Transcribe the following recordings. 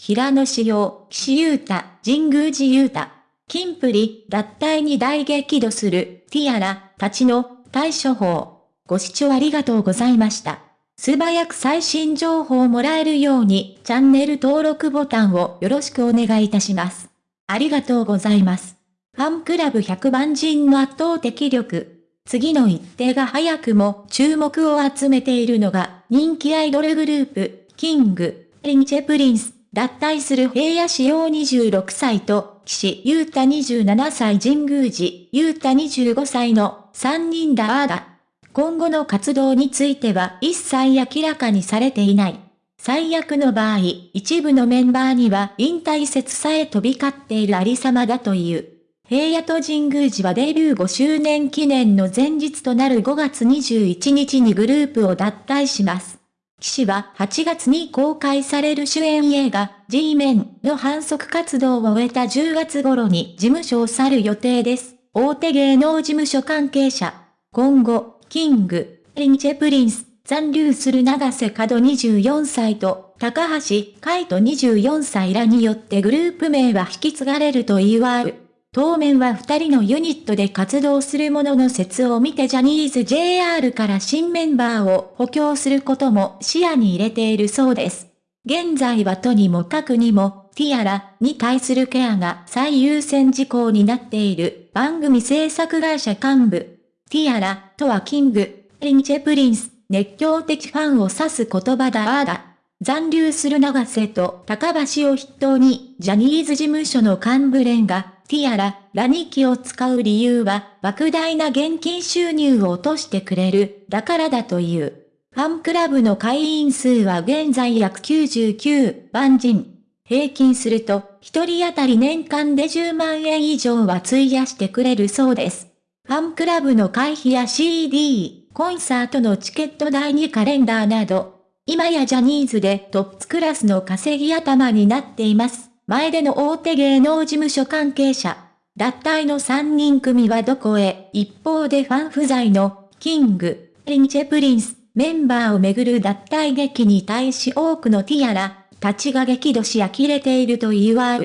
平野紫耀、岸優太、神宮寺勇太。キンプリ、脱退に大激怒する、ティアラ、たちの、対処法。ご視聴ありがとうございました。素早く最新情報をもらえるように、チャンネル登録ボタンをよろしくお願いいたします。ありがとうございます。ファンクラブ100万人の圧倒的力。次の一手が早くも注目を集めているのが、人気アイドルグループ、キング、リンチェプリンス。脱退する平野紫耀26歳と、岸優太27歳神宮寺勇太25歳の3人だあだ。今後の活動については一切明らかにされていない。最悪の場合、一部のメンバーには引退説さえ飛び交っているありさまだという。平野と神宮寺はデビュー5周年記念の前日となる5月21日にグループを脱退します。岸は8月に公開される主演映画 G メンの反則活動を終えた10月頃に事務所を去る予定です。大手芸能事務所関係者。今後、キング、リンチェプリンス、残留する永瀬廉24歳と高橋海人24歳らによってグループ名は引き継がれると言わう。当面は二人のユニットで活動するものの折を見てジャニーズ JR から新メンバーを補強することも視野に入れているそうです。現在はとにもかくにも、ティアラに対するケアが最優先事項になっている番組制作会社幹部。ティアラとはキング、リンチェプリンス、熱狂的ファンを指す言葉だあだ。残留する永瀬と高橋を筆頭に、ジャニーズ事務所の幹部連がティアラ、ラニキを使う理由は、莫大な現金収入を落としてくれる、だからだという。ファンクラブの会員数は現在約99万人。平均すると、一人当たり年間で10万円以上は費やしてくれるそうです。ファンクラブの会費や CD、コンサートのチケット代にカレンダーなど、今やジャニーズでトップクラスの稼ぎ頭になっています。前出の大手芸能事務所関係者、脱退の3人組はどこへ、一方でファン不在の、キング、リンチェプリンス、メンバーをめぐる脱退劇に対し多くのティアラ、たちが激怒し呆れていると言わう。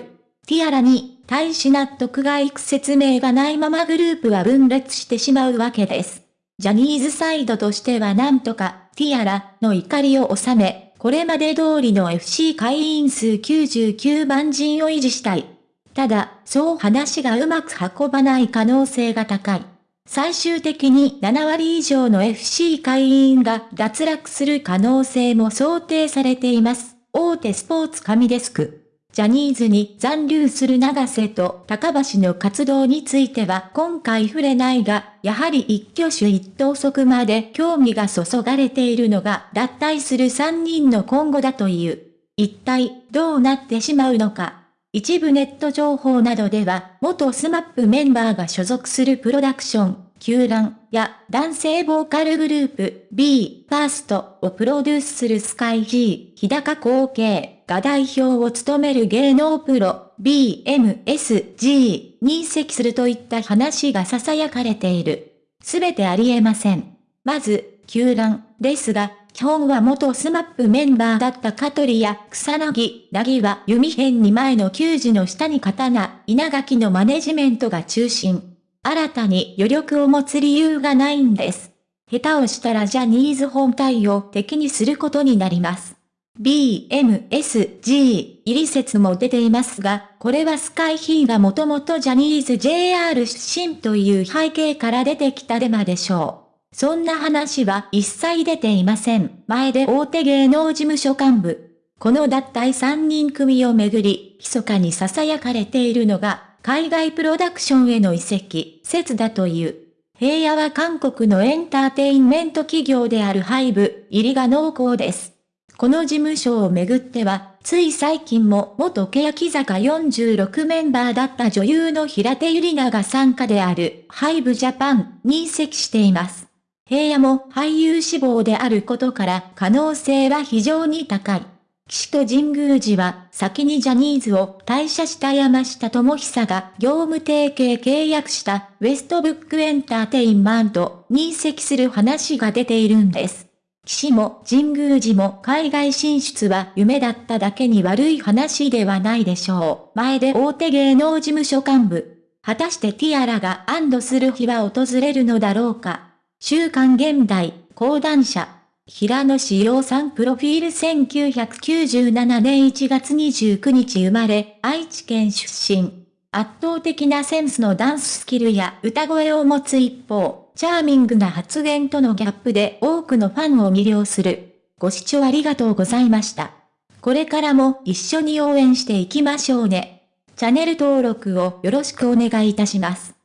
ティアラに、対し納得がいく説明がないままグループは分裂してしまうわけです。ジャニーズサイドとしてはなんとか、ティアラの怒りを収め、これまで通りの FC 会員数99万人を維持したい。ただ、そう話がうまく運ばない可能性が高い。最終的に7割以上の FC 会員が脱落する可能性も想定されています。大手スポーツ紙デスク。ジャニーズに残留する長瀬と高橋の活動については今回触れないが、やはり一挙手一投足まで興味が注がれているのが脱退する3人の今後だという。一体どうなってしまうのか。一部ネット情報などでは、元スマップメンバーが所属するプロダクション、球団や男性ボーカルグループ B ファーストをプロデュースするスカイ G 日高後継が代表を務める芸能プロ BMSG に移籍するといった話が囁かれている。すべてありえません。まず、球団ですが、基本は元スマップメンバーだった香取や草薙、なぎは弓辺に前の球児の下に刀、稲垣のマネジメントが中心。新たに余力を持つ理由がないんです。下手をしたらジャニーズ本体を敵にすることになります。BMSG 入り説も出ていますが、これはスカイヒーがもともとジャニーズ JR 出身という背景から出てきたデマでしょう。そんな話は一切出ていません。前で大手芸能事務所幹部。この脱退3人組をめぐり、密かに囁かれているのが、海外プロダクションへの移籍、説だという。平野は韓国のエンターテインメント企業であるハイブ、入りが濃厚です。この事務所をめぐっては、つい最近も元欅坂46メンバーだった女優の平手ゆりなが参加であるハイブジャパンに移籍しています。平野も俳優志望であることから可能性は非常に高い。岸と神宮寺は先にジャニーズを退社した山下智久が業務提携契約したウェストブックエンターテインマントに移籍する話が出ているんです。岸も神宮寺も海外進出は夢だっただけに悪い話ではないでしょう。前で大手芸能事務所幹部。果たしてティアラが安堵する日は訪れるのだろうか。週刊現代、講談社。平野志陽さんプロフィール1997年1月29日生まれ、愛知県出身。圧倒的なセンスのダンススキルや歌声を持つ一方、チャーミングな発言とのギャップで多くのファンを魅了する。ご視聴ありがとうございました。これからも一緒に応援していきましょうね。チャンネル登録をよろしくお願いいたします。